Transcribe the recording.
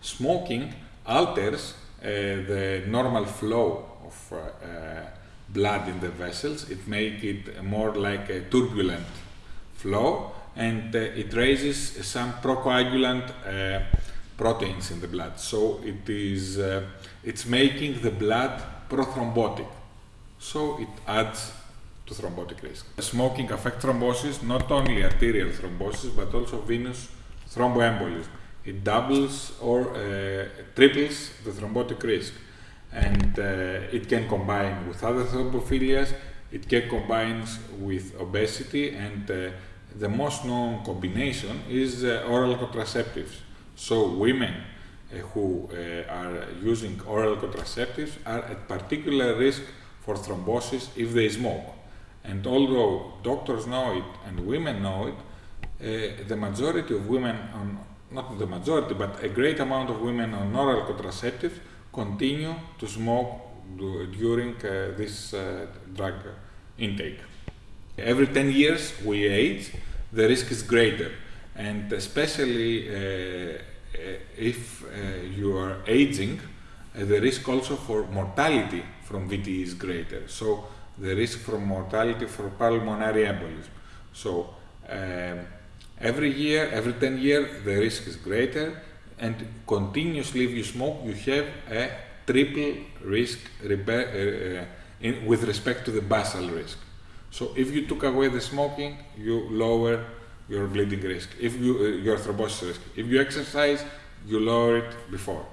Smoking alters uh, the normal flow of uh, uh, blood in the vessels. It makes it more like a turbulent flow and uh, it raises some procoagulant proteins in the blood. So it is it's making the blood prothrombotic. So it adds to thrombotic risk. Smoking affects thrombosis, not only arterial thrombosis but also venous thromboembolism. It doubles or uh, triples the thrombotic risk and uh, it can combine with other thrombophilias, it can combine with obesity and uh, the most known combination is uh, oral contraceptives. So women who are using oral contraceptives are at particular risk for thrombosis if they smoke. And although doctors know it and women know it, uh, the majority of women on not the majority, but a great amount of women on oral contraceptives continue to smoke during uh, this uh, drug intake. Every 10 years we age, the risk is greater. And especially uh, if uh, you are aging, uh, the risk also for mortality from VTE is greater. So the risk for mortality for pulmonary embolism. So um, every year, every 10 years, the risk is greater and continuously if you smoke, you have a triple risk uh, uh, in, with respect to the basal risk. So if you took away the smoking, you lower your bleeding risk, if you, uh, your thrombosis risk. If you exercise, you lower it before.